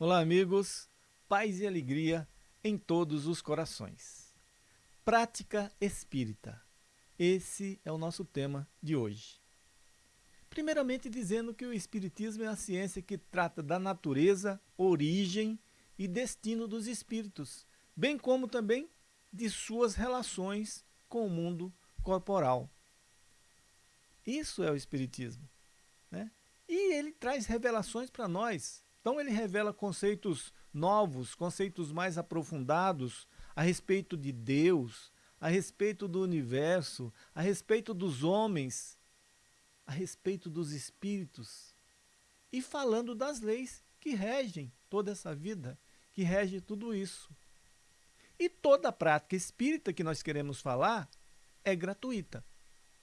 Olá, amigos. Paz e alegria em todos os corações. Prática espírita. Esse é o nosso tema de hoje. Primeiramente, dizendo que o Espiritismo é a ciência que trata da natureza, origem e destino dos espíritos, bem como também de suas relações com o mundo corporal. Isso é o Espiritismo. Né? E ele traz revelações para nós então ele revela conceitos novos, conceitos mais aprofundados a respeito de Deus, a respeito do universo, a respeito dos homens, a respeito dos espíritos. E falando das leis que regem toda essa vida, que rege tudo isso. E toda a prática espírita que nós queremos falar é gratuita.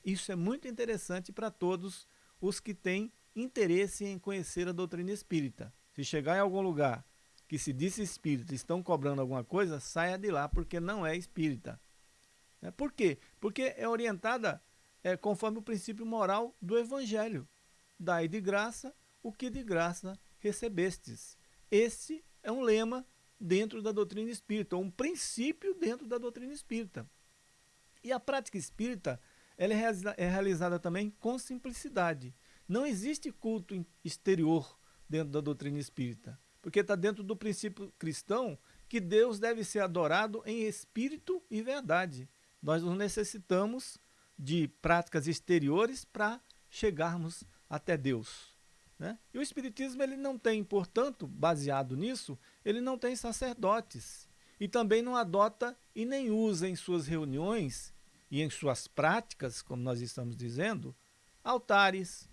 Isso é muito interessante para todos os que têm interesse em conhecer a doutrina espírita. Se chegar em algum lugar que se disse espírita estão cobrando alguma coisa, saia de lá, porque não é espírita. É, por quê? Porque é orientada é, conforme o princípio moral do Evangelho. Dai de graça o que de graça recebestes. Esse é um lema dentro da doutrina espírita, um princípio dentro da doutrina espírita. E a prática espírita ela é realizada também com simplicidade. Não existe culto exterior dentro da doutrina espírita. Porque está dentro do princípio cristão que Deus deve ser adorado em espírito e verdade. Nós não necessitamos de práticas exteriores para chegarmos até Deus. Né? E o Espiritismo ele não tem, portanto, baseado nisso, ele não tem sacerdotes. E também não adota e nem usa em suas reuniões e em suas práticas, como nós estamos dizendo, altares,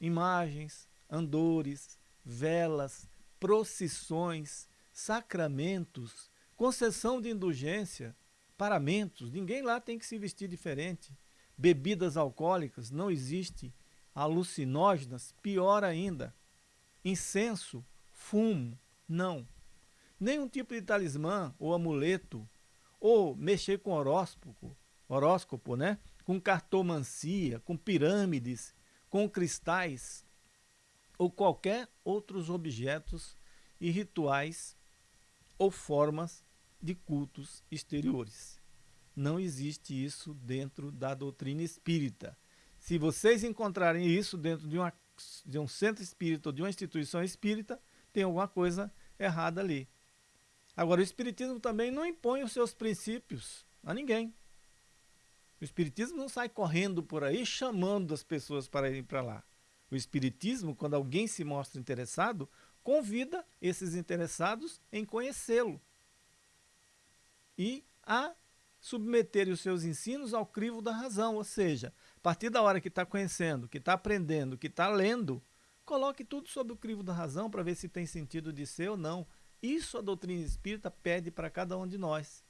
imagens, andores, velas, procissões, sacramentos, concessão de indulgência, paramentos, ninguém lá tem que se vestir diferente. Bebidas alcoólicas, não existe. Alucinógenas, pior ainda. Incenso, fumo, não. Nenhum tipo de talismã ou amuleto, ou mexer com horóscopo, horóscopo, né? com cartomancia, com pirâmides, com cristais, ou qualquer outros objetos e rituais ou formas de cultos exteriores. Não existe isso dentro da doutrina espírita. Se vocês encontrarem isso dentro de, uma, de um centro espírita ou de uma instituição espírita, tem alguma coisa errada ali. Agora, o Espiritismo também não impõe os seus princípios a ninguém. O Espiritismo não sai correndo por aí chamando as pessoas para irem para lá. O Espiritismo, quando alguém se mostra interessado, convida esses interessados em conhecê-lo e a submeterem os seus ensinos ao crivo da razão, ou seja, a partir da hora que está conhecendo, que está aprendendo, que está lendo, coloque tudo sob o crivo da razão para ver se tem sentido de ser ou não. Isso a doutrina espírita pede para cada um de nós.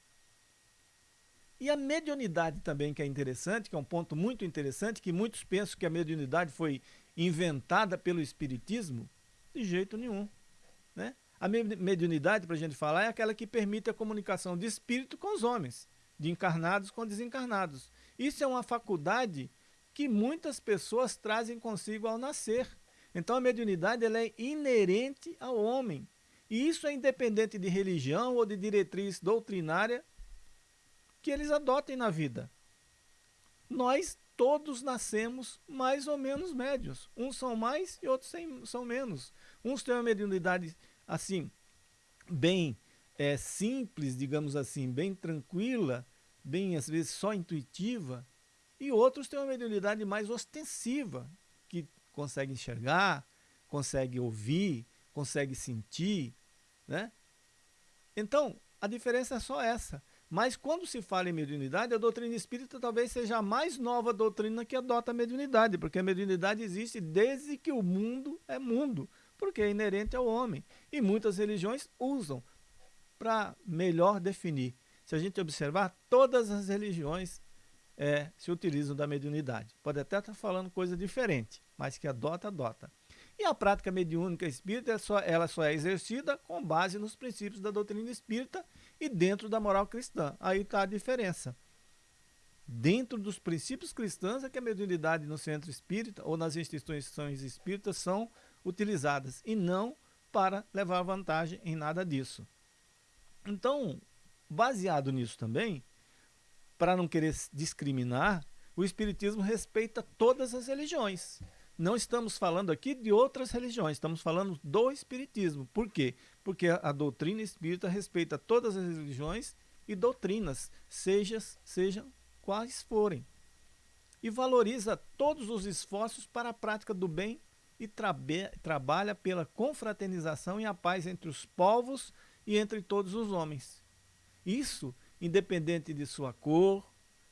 E a mediunidade também, que é interessante, que é um ponto muito interessante, que muitos pensam que a mediunidade foi inventada pelo Espiritismo, de jeito nenhum. Né? A mediunidade, para a gente falar, é aquela que permite a comunicação de espírito com os homens, de encarnados com desencarnados. Isso é uma faculdade que muitas pessoas trazem consigo ao nascer. Então a mediunidade ela é inerente ao homem. E isso é independente de religião ou de diretriz doutrinária que eles adotem na vida. Nós todos nascemos mais ou menos médios. Uns são mais e outros são menos. Uns têm uma mediunidade assim, bem é, simples, digamos assim, bem tranquila, bem às vezes só intuitiva, e outros têm uma mediunidade mais ostensiva, que consegue enxergar, consegue ouvir, consegue sentir, né? Então, a diferença é só essa. Mas quando se fala em mediunidade, a doutrina espírita talvez seja a mais nova doutrina que adota a mediunidade, porque a mediunidade existe desde que o mundo é mundo, porque é inerente ao homem. E muitas religiões usam para melhor definir. Se a gente observar, todas as religiões é, se utilizam da mediunidade. Pode até estar falando coisa diferente, mas que adota, adota. E a prática mediúnica espírita, ela só, ela só é exercida com base nos princípios da doutrina espírita e dentro da moral cristã. Aí está a diferença. Dentro dos princípios cristãos é que a mediunidade no centro espírita ou nas instituições espíritas são utilizadas e não para levar vantagem em nada disso. Então, baseado nisso também, para não querer discriminar, o Espiritismo respeita todas as religiões. Não estamos falando aqui de outras religiões, estamos falando do Espiritismo. Por quê? Porque a doutrina espírita respeita todas as religiões e doutrinas, seja, sejam quais forem. E valoriza todos os esforços para a prática do bem e trabalha pela confraternização e a paz entre os povos e entre todos os homens. Isso independente de sua cor,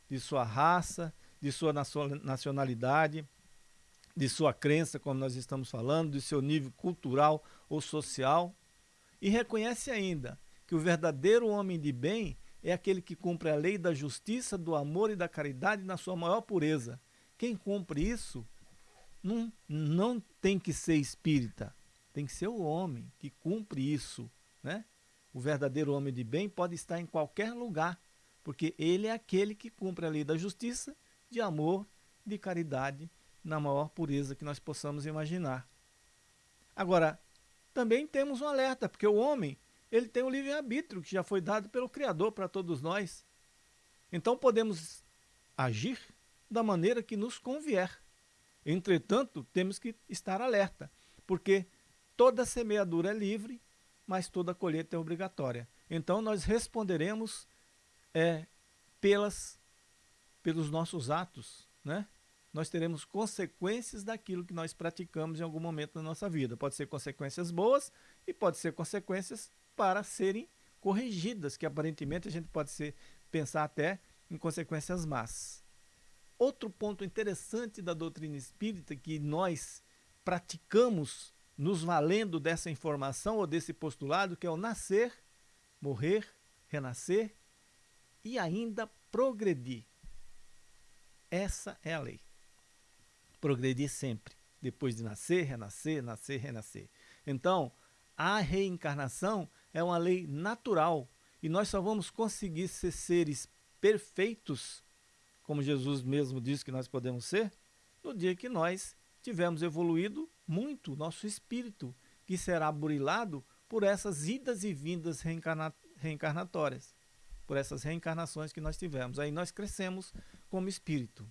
de sua raça, de sua nacionalidade, de sua crença, como nós estamos falando, de seu nível cultural ou social. E reconhece ainda que o verdadeiro homem de bem é aquele que cumpre a lei da justiça, do amor e da caridade na sua maior pureza. Quem cumpre isso não, não tem que ser espírita, tem que ser o homem que cumpre isso. Né? O verdadeiro homem de bem pode estar em qualquer lugar, porque ele é aquele que cumpre a lei da justiça, de amor, de caridade, na maior pureza que nós possamos imaginar. Agora, também temos um alerta, porque o homem ele tem o livre-arbítrio que já foi dado pelo Criador para todos nós. Então podemos agir da maneira que nos convier. Entretanto, temos que estar alerta, porque toda semeadura é livre, mas toda colheita é obrigatória. Então nós responderemos é, pelas, pelos nossos atos, né? Nós teremos consequências daquilo que nós praticamos em algum momento da nossa vida. Pode ser consequências boas e pode ser consequências para serem corrigidas, que aparentemente a gente pode ser, pensar até em consequências más. Outro ponto interessante da doutrina espírita que nós praticamos nos valendo dessa informação ou desse postulado, que é o nascer, morrer, renascer e ainda progredir. Essa é a lei. Progredir sempre, depois de nascer, renascer, nascer, renascer. Então, a reencarnação é uma lei natural e nós só vamos conseguir ser seres perfeitos, como Jesus mesmo disse que nós podemos ser, no dia que nós tivermos evoluído muito nosso espírito, que será burilado por essas idas e vindas reencarna reencarnatórias, por essas reencarnações que nós tivemos. Aí nós crescemos como espírito.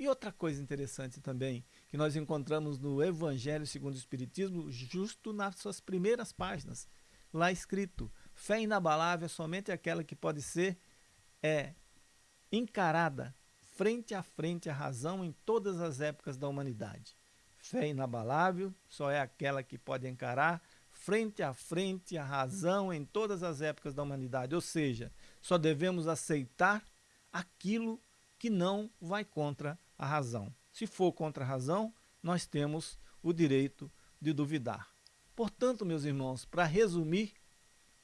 E outra coisa interessante também, que nós encontramos no Evangelho segundo o Espiritismo, justo nas suas primeiras páginas, lá escrito: fé inabalável é somente aquela que pode ser é, encarada frente a frente à razão em todas as épocas da humanidade. Fé inabalável só é aquela que pode encarar frente a frente a razão em todas as épocas da humanidade. Ou seja, só devemos aceitar aquilo que não vai contra a razão. Se for contra a razão, nós temos o direito de duvidar. Portanto, meus irmãos, para resumir,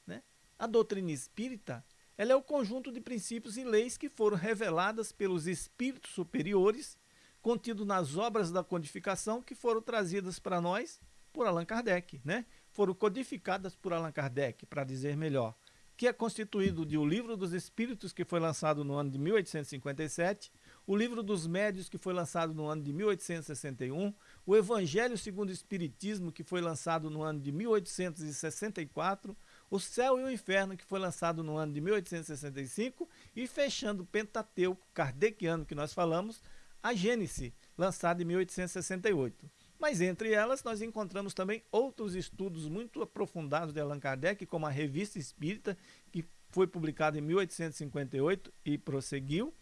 né, a doutrina espírita ela é o conjunto de princípios e leis que foram reveladas pelos espíritos superiores, contido nas obras da codificação que foram trazidas para nós por Allan Kardec, né? Foram codificadas por Allan Kardec, para dizer melhor, que é constituído de O Livro dos Espíritos, que foi lançado no ano de 1857, o Livro dos Médios, que foi lançado no ano de 1861, o Evangelho segundo o Espiritismo, que foi lançado no ano de 1864, o Céu e o Inferno, que foi lançado no ano de 1865, e fechando o Pentateuco kardeciano que nós falamos, a Gênese, lançado em 1868. Mas entre elas nós encontramos também outros estudos muito aprofundados de Allan Kardec, como a Revista Espírita, que foi publicada em 1858 e prosseguiu,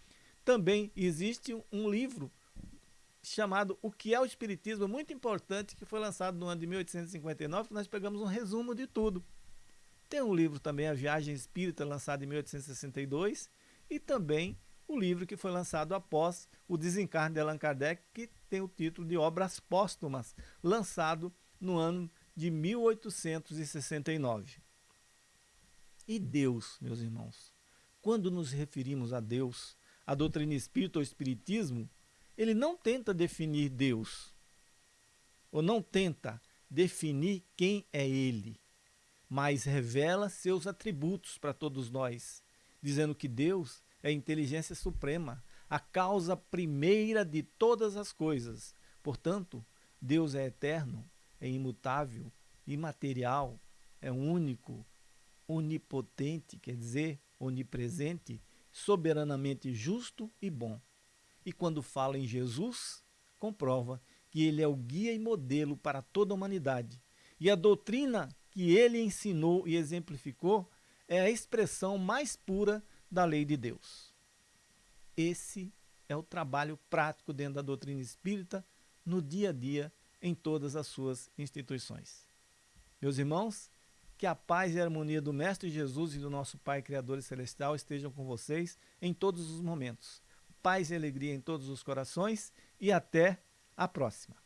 também existe um livro chamado O que é o Espiritismo, muito importante, que foi lançado no ano de 1859, que nós pegamos um resumo de tudo. Tem um livro também, A Viagem Espírita, lançado em 1862, e também o livro que foi lançado após o desencarne de Allan Kardec, que tem o título de Obras Póstumas, lançado no ano de 1869. E Deus, meus irmãos, quando nos referimos a Deus, a doutrina espírita ou espiritismo, ele não tenta definir Deus, ou não tenta definir quem é ele, mas revela seus atributos para todos nós, dizendo que Deus é a inteligência suprema, a causa primeira de todas as coisas. Portanto, Deus é eterno, é imutável, imaterial, é único, onipotente, quer dizer, onipresente, soberanamente justo e bom. E quando fala em Jesus, comprova que ele é o guia e modelo para toda a humanidade. E a doutrina que ele ensinou e exemplificou é a expressão mais pura da lei de Deus. Esse é o trabalho prático dentro da doutrina espírita, no dia a dia, em todas as suas instituições. Meus irmãos, que a paz e a harmonia do Mestre Jesus e do nosso Pai Criador e Celestial estejam com vocês em todos os momentos. Paz e alegria em todos os corações e até a próxima.